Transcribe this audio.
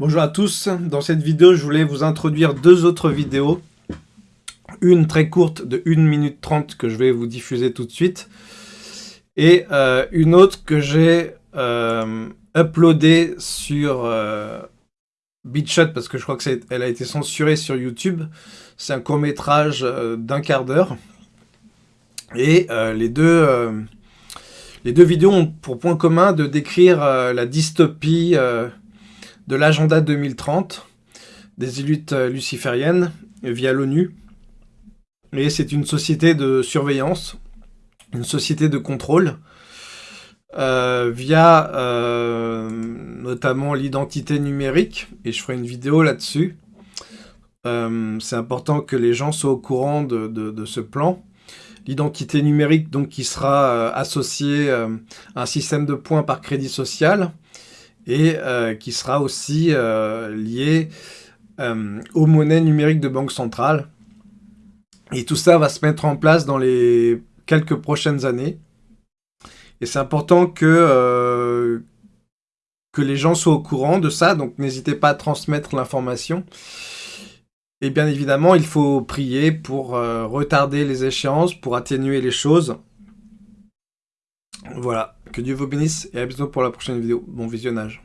Bonjour à tous, dans cette vidéo je voulais vous introduire deux autres vidéos. Une très courte de 1 minute 30 que je vais vous diffuser tout de suite. Et euh, une autre que j'ai euh, uploadée sur euh, BitShot parce que je crois qu'elle a été censurée sur YouTube. C'est un court métrage d'un quart d'heure. Et les deux les deux vidéos ont pour point commun de décrire la dystopie de l'agenda 2030 des élites euh, lucifériennes via l'ONU. Et c'est une société de surveillance, une société de contrôle, euh, via euh, notamment l'identité numérique, et je ferai une vidéo là-dessus. c'est important que les gens soient au courant de, ce plan. L'identité numérique donc qui sera associée à un système de points par crédit social, et euh, qui sera aussi euh, lié euh, aux monnaies numériques de banque centrale. Et tout ça va se mettre en place dans les quelques prochaines années. Et c'est important que, que les gens soient au courant de ça, donc n'hésitez pas à transmettre l'information. Et bien évidemment, il faut prier pour retarder les échéances, pour atténuer les choses. Voilà, que Dieu vous bénisse et à bientôt pour la prochaine vidéo. Bon visionnage.